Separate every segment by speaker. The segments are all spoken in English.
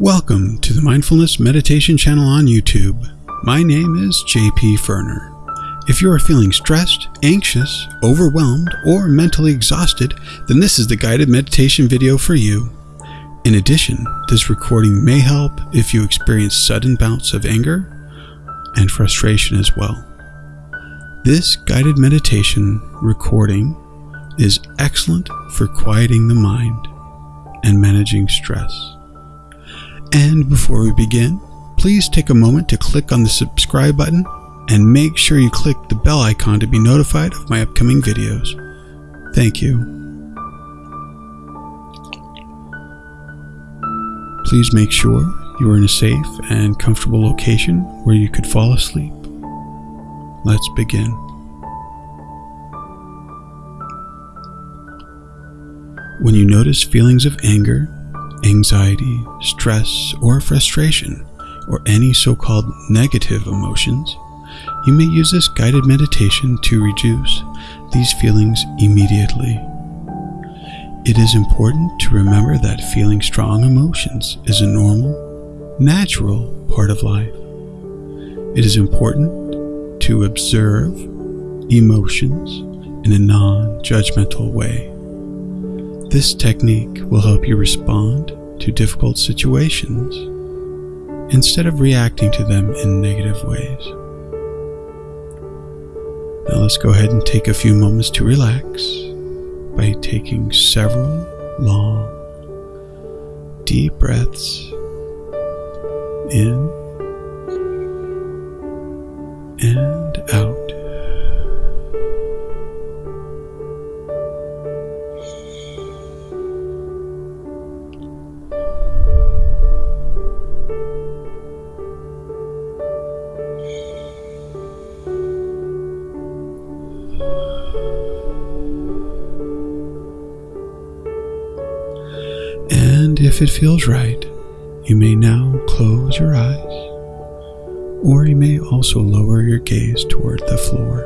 Speaker 1: Welcome to the Mindfulness Meditation channel on YouTube. My name is JP Ferner. If you are feeling stressed, anxious, overwhelmed, or mentally exhausted, then this is the guided meditation video for you. In addition, this recording may help if you experience sudden bouts of anger and frustration as well. This guided meditation recording is excellent for quieting the mind and managing stress. And before we begin, please take a moment to click on the subscribe button and make sure you click the bell icon to be notified of my upcoming videos. Thank you. Please make sure you are in a safe and comfortable location where you could fall asleep. Let's begin. When you notice feelings of anger, anxiety, stress, or frustration, or any so called negative emotions, you may use this guided meditation to reduce these feelings immediately. It is important to remember that feeling strong emotions is a normal, natural part of life. It is important to observe emotions in a non judgmental way. This technique will help you respond to difficult situations instead of reacting to them in negative ways. Now let's go ahead and take a few moments to relax by taking several long, deep breaths in and out. And if it feels right, you may now close your eyes, or you may also lower your gaze toward the floor.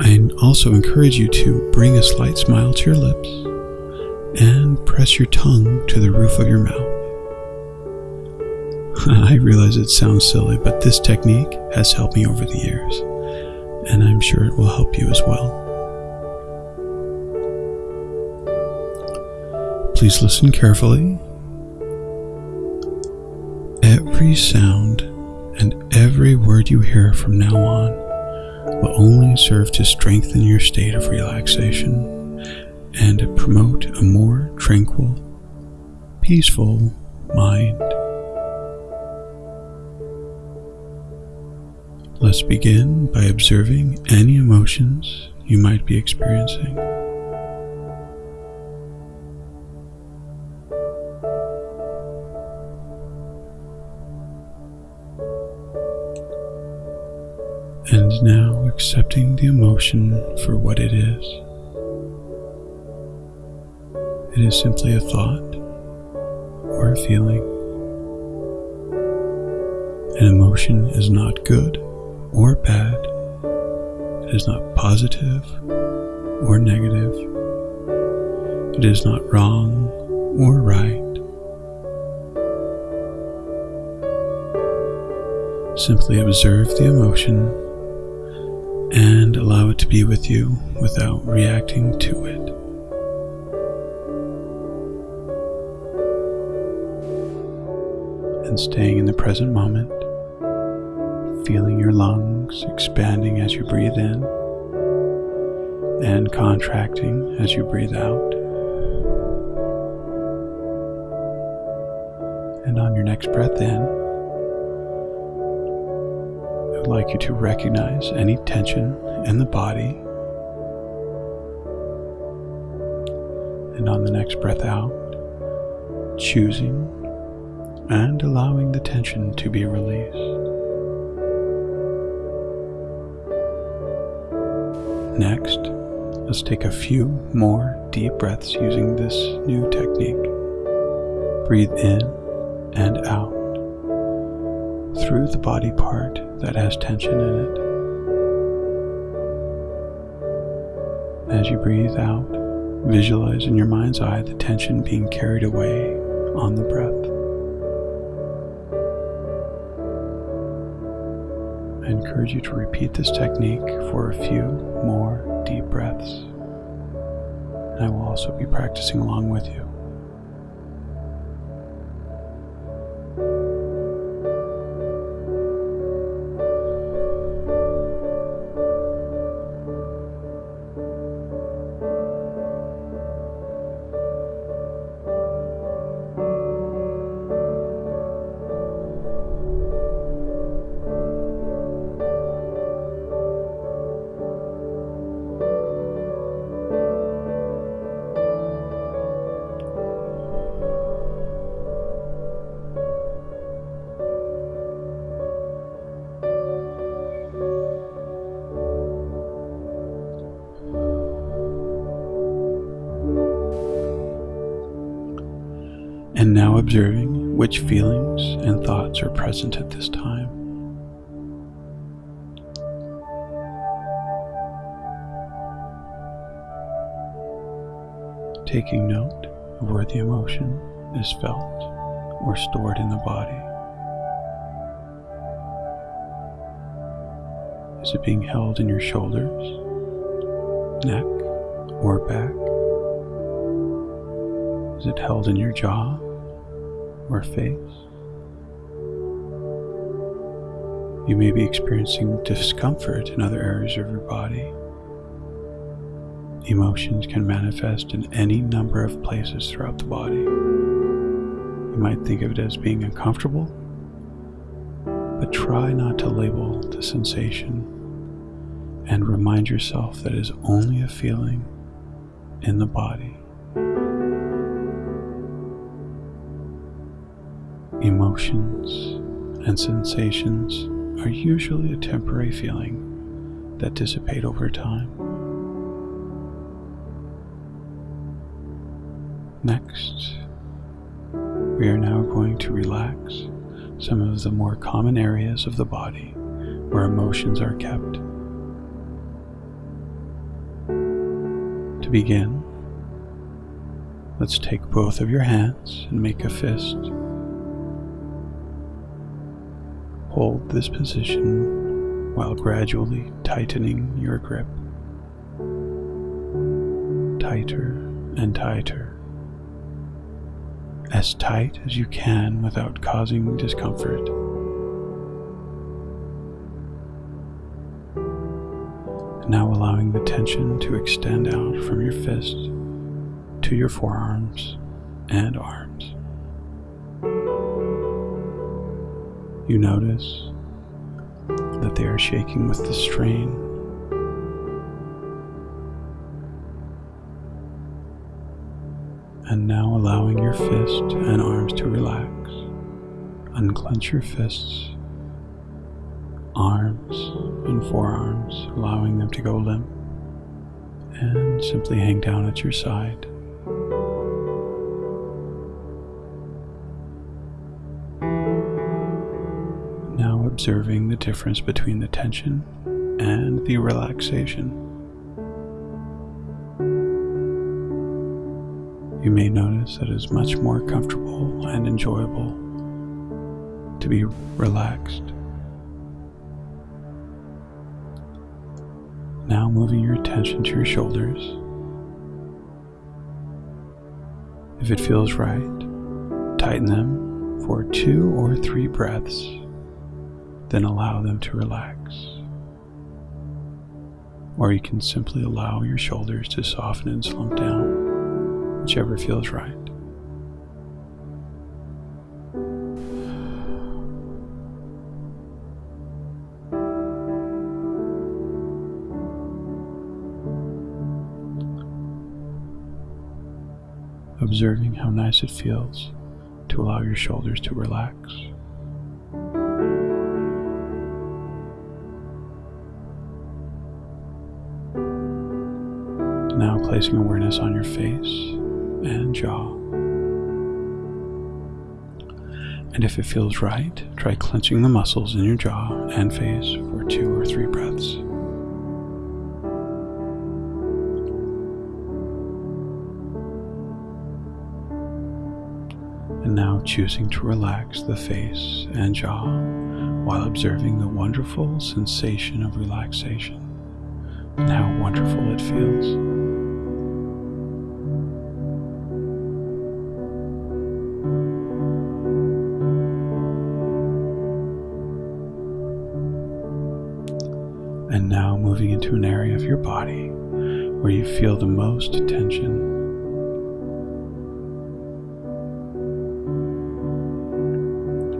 Speaker 1: I also encourage you to bring a slight smile to your lips and press your tongue to the roof of your mouth. I realize it sounds silly, but this technique has helped me over the years, and I'm sure it will help you as well. Please listen carefully. Every sound and every word you hear from now on will only serve to strengthen your state of relaxation and promote a more tranquil, peaceful mind. Let's begin by observing any emotions you might be experiencing. And now accepting the emotion for what it is. It is simply a thought or a feeling. An emotion is not good or bad. It is not positive or negative. It is not wrong or right. Simply observe the emotion to be with you without reacting to it. And staying in the present moment, feeling your lungs expanding as you breathe in and contracting as you breathe out. And on your next breath in, I would like you to recognize any tension in the body. And on the next breath out, choosing and allowing the tension to be released. Next, let's take a few more deep breaths using this new technique. Breathe in and out through the body part that has tension in it. As you breathe out, visualize in your mind's eye the tension being carried away on the breath. I encourage you to repeat this technique for a few more deep breaths. And I will also be practicing along with you. Now observing which feelings and thoughts are present at this time. Taking note of where the emotion is felt or stored in the body. Is it being held in your shoulders, neck, or back? Is it held in your jaw or face. You may be experiencing discomfort in other areas of your body. Emotions can manifest in any number of places throughout the body. You might think of it as being uncomfortable, but try not to label the sensation and remind yourself that it is only a feeling in the body. Emotions and sensations are usually a temporary feeling that dissipate over time. Next, we are now going to relax some of the more common areas of the body where emotions are kept. To begin, let's take both of your hands and make a fist Hold this position while gradually tightening your grip. Tighter and tighter. As tight as you can without causing discomfort. Now allowing the tension to extend out from your fist to your forearms and arms. You notice that they are shaking with the strain. And now allowing your fist and arms to relax. Unclench your fists, arms, and forearms, allowing them to go limp. And simply hang down at your side. Observing the difference between the tension and the relaxation. You may notice that it is much more comfortable and enjoyable to be relaxed. Now moving your attention to your shoulders. If it feels right, tighten them for two or three breaths then allow them to relax. Or you can simply allow your shoulders to soften and slump down, whichever feels right. Observing how nice it feels to allow your shoulders to relax. Now placing awareness on your face and jaw. And if it feels right, try clenching the muscles in your jaw and face for two or three breaths. And now choosing to relax the face and jaw while observing the wonderful sensation of relaxation and how wonderful it feels. Where you feel the most tension.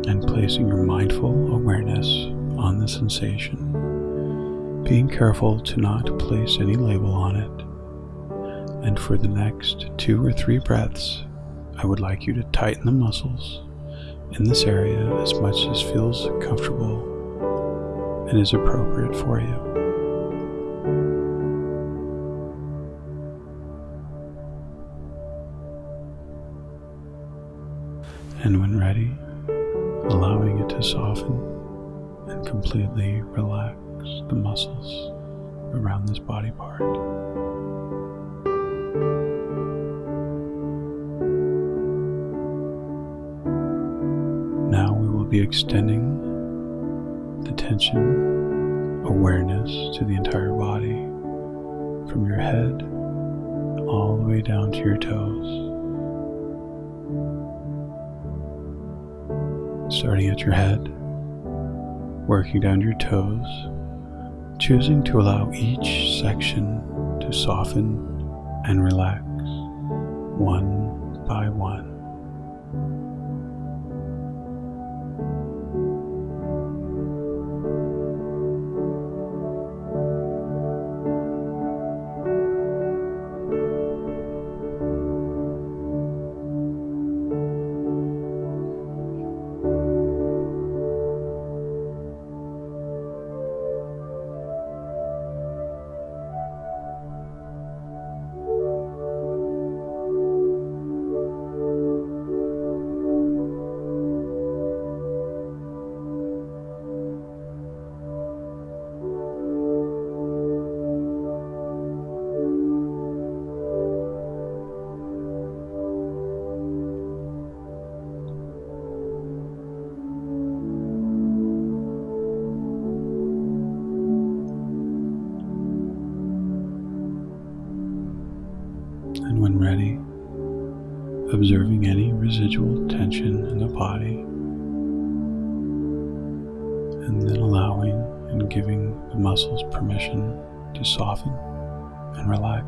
Speaker 1: And placing your mindful awareness on the sensation, being careful to not place any label on it. And for the next two or three breaths, I would like you to tighten the muscles in this area as much as feels comfortable and is appropriate for you. And when ready, allowing it to soften and completely relax the muscles around this body part. Now we will be extending the tension awareness to the entire body from your head all the way down to your toes. Starting at your head, working down your toes, choosing to allow each section to soften and relax. One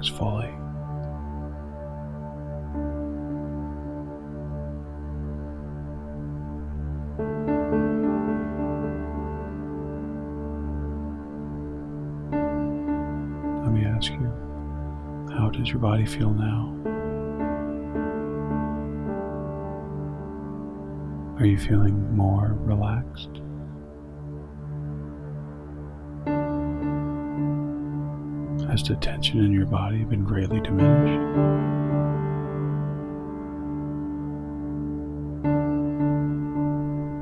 Speaker 1: fully. Let me ask you, how does your body feel now? Are you feeling more relaxed? Has the tension in your body been greatly diminished?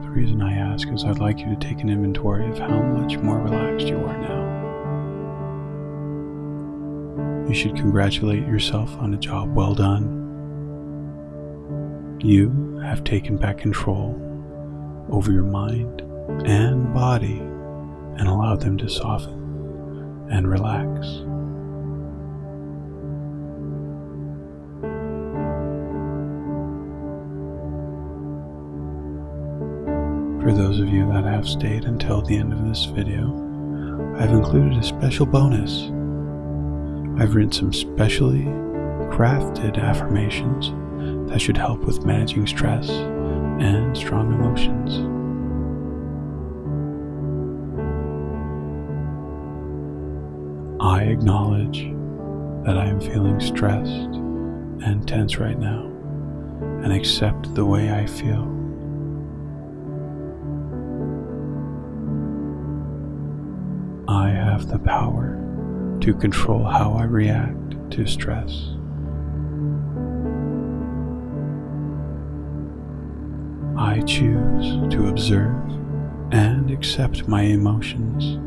Speaker 1: The reason I ask is I'd like you to take an inventory of how much more relaxed you are now. You should congratulate yourself on a job well done. You have taken back control over your mind and body and allowed them to soften and relax. Those of you that have stayed until the end of this video, I've included a special bonus. I've written some specially crafted affirmations that should help with managing stress and strong emotions. I acknowledge that I am feeling stressed and tense right now and accept the way I feel. I have the power to control how I react to stress. I choose to observe and accept my emotions.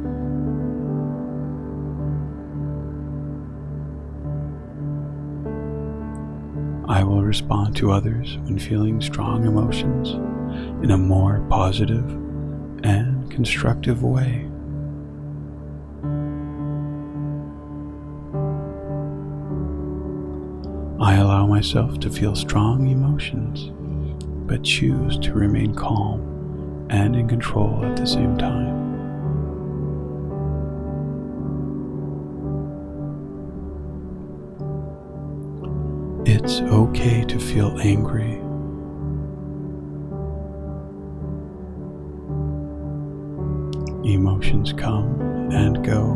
Speaker 1: I will respond to others when feeling strong emotions in a more positive and constructive way. Myself to feel strong emotions, but choose to remain calm and in control at the same time. It's okay to feel angry. Emotions come and go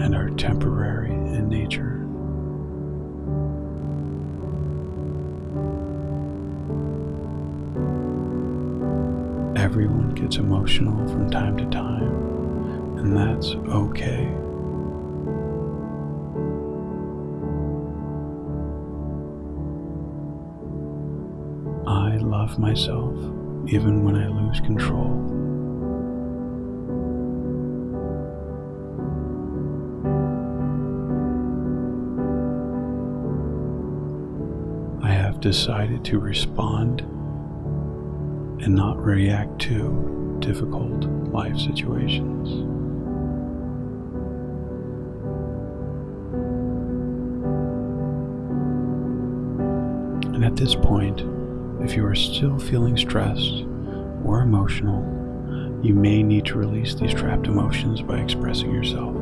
Speaker 1: and are temporary in nature. Everyone gets emotional from time to time, and that's okay. I love myself even when I lose control. I have decided to respond and not react to difficult life situations. And at this point, if you are still feeling stressed or emotional, you may need to release these trapped emotions by expressing yourself.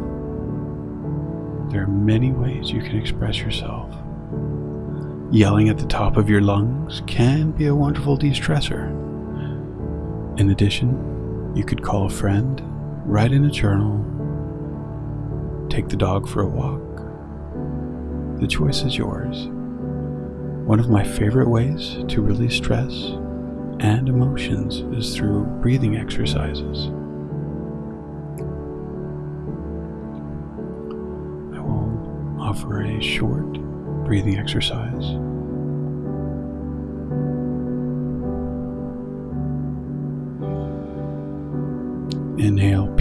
Speaker 1: There are many ways you can express yourself. Yelling at the top of your lungs can be a wonderful de stressor. In addition, you could call a friend, write in a journal, take the dog for a walk. The choice is yours. One of my favorite ways to release stress and emotions is through breathing exercises. I will offer a short breathing exercise.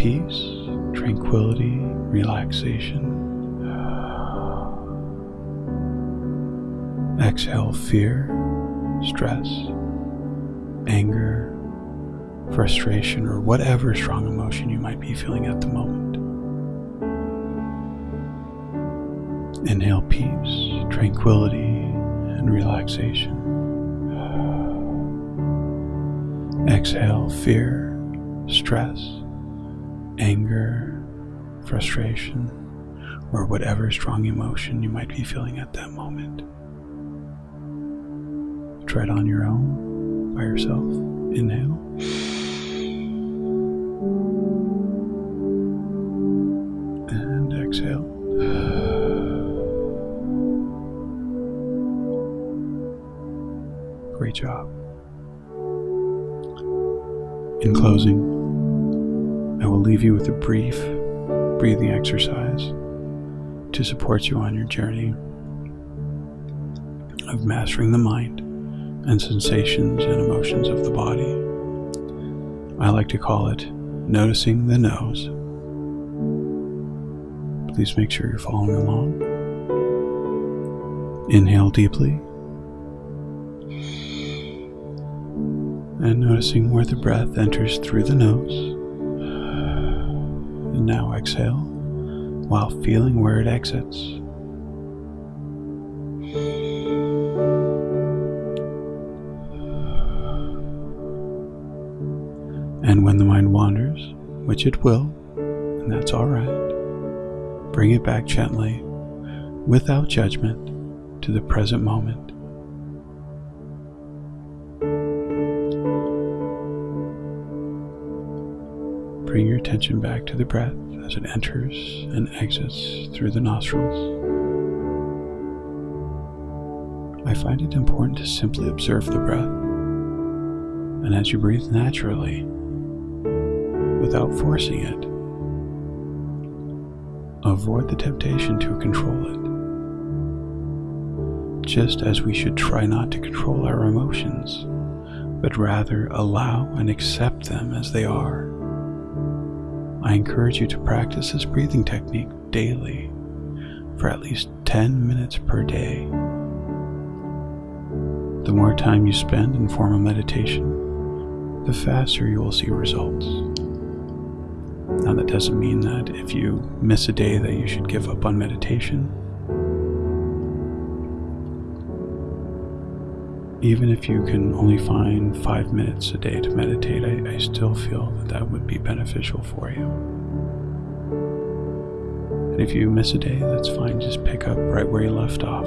Speaker 1: Peace, tranquility, relaxation. Exhale fear, stress, anger, frustration, or whatever strong emotion you might be feeling at the moment. Inhale peace, tranquility, and relaxation. Exhale fear, stress, anger, frustration, or whatever strong emotion you might be feeling at that moment. Try it on your own, by yourself. Inhale. And exhale. Great job. In closing, leave you with a brief breathing exercise to support you on your journey of mastering the mind and sensations and emotions of the body. I like to call it noticing the nose. Please make sure you're following along. Inhale deeply. And noticing where the breath enters through the nose. Now exhale while feeling where it exits. And when the mind wanders, which it will, and that's all right, bring it back gently, without judgment, to the present moment. Attention back to the breath as it enters and exits through the nostrils. I find it important to simply observe the breath, and as you breathe naturally, without forcing it, avoid the temptation to control it. Just as we should try not to control our emotions, but rather allow and accept them as they are. I encourage you to practice this breathing technique daily for at least 10 minutes per day. The more time you spend in formal meditation, the faster you will see results. Now, that doesn't mean that if you miss a day that you should give up on meditation. Even if you can only find five minutes a day to meditate, I, I still feel that that would be beneficial for you. And if you miss a day, that's fine. Just pick up right where you left off.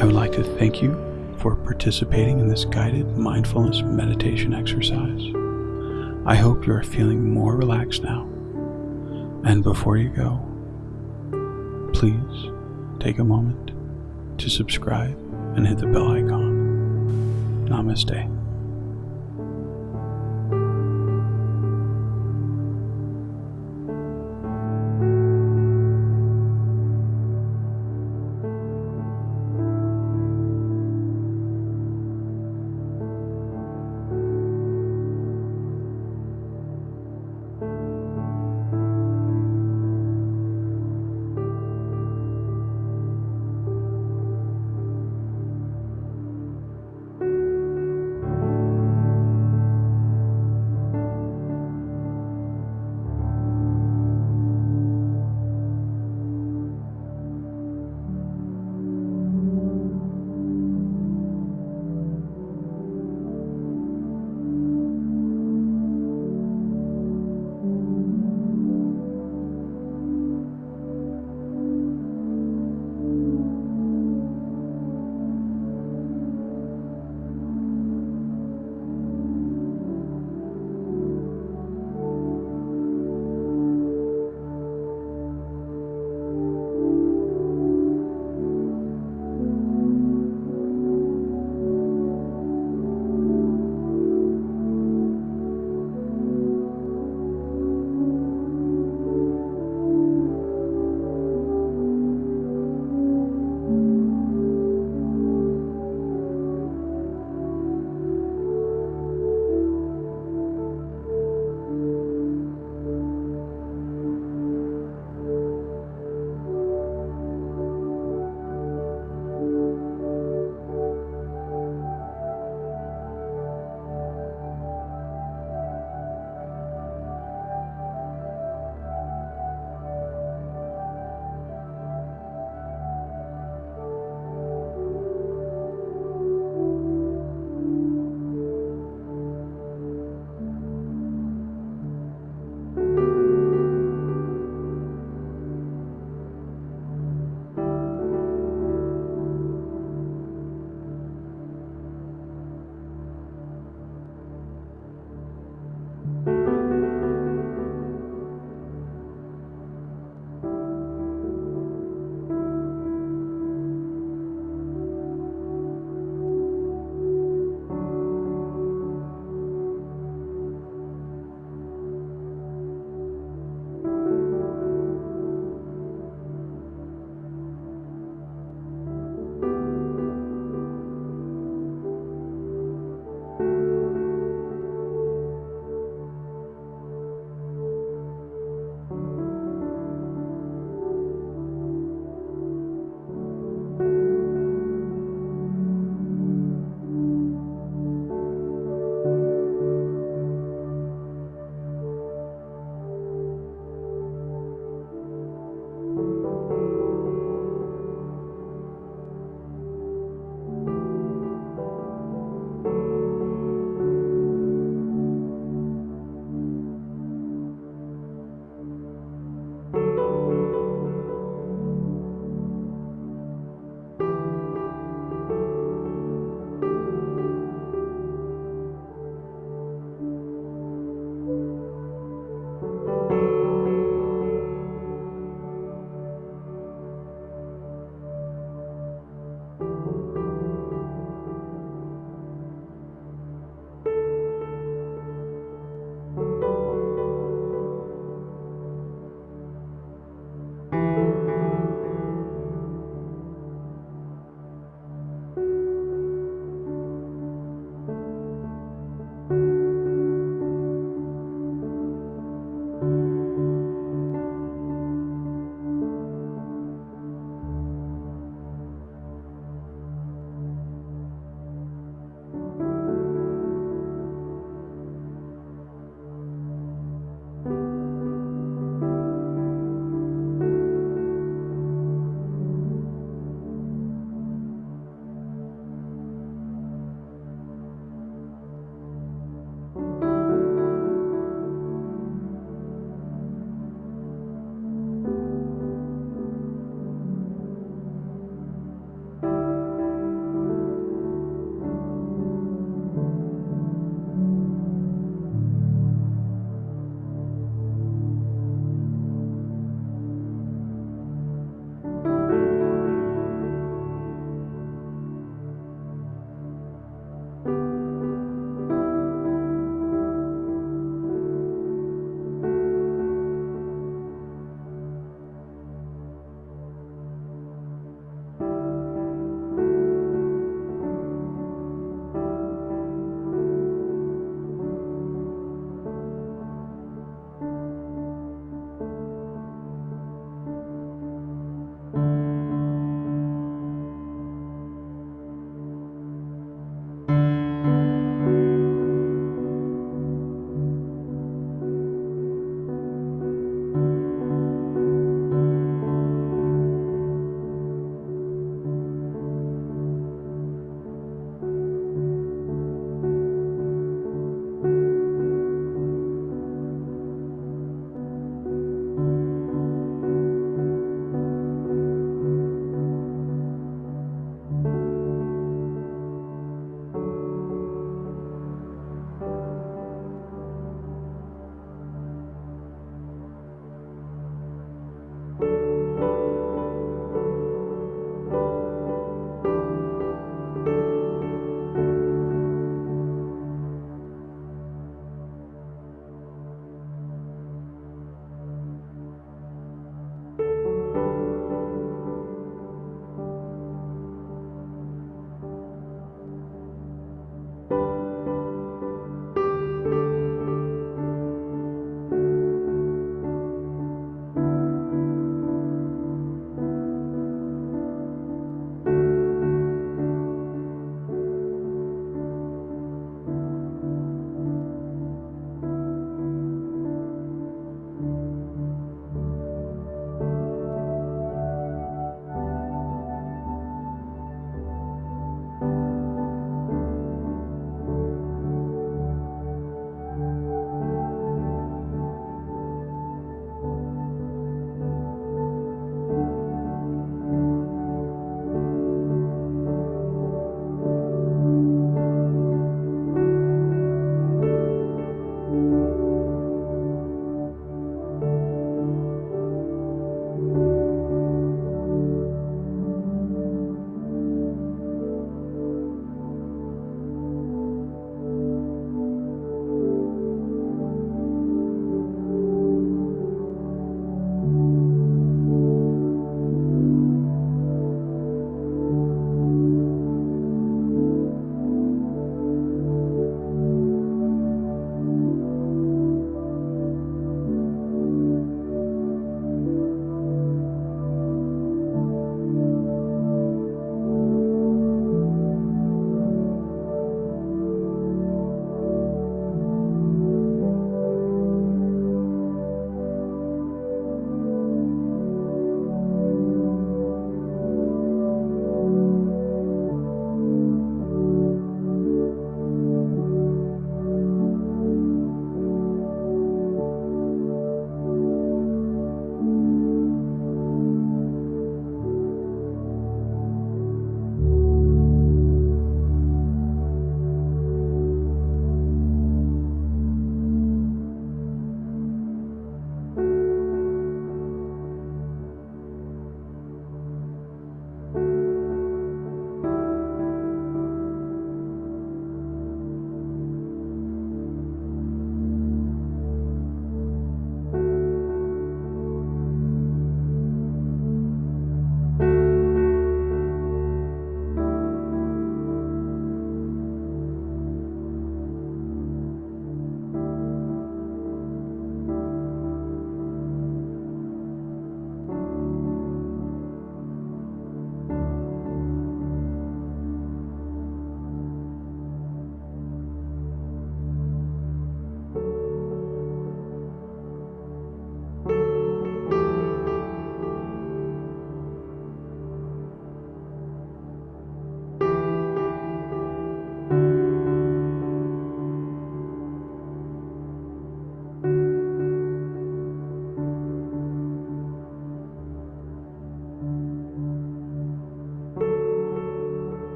Speaker 1: I would like to thank you for participating in this guided mindfulness meditation exercise. I hope you are feeling more relaxed now. And before you go, please take a moment to subscribe and hit the bell icon. Namaste.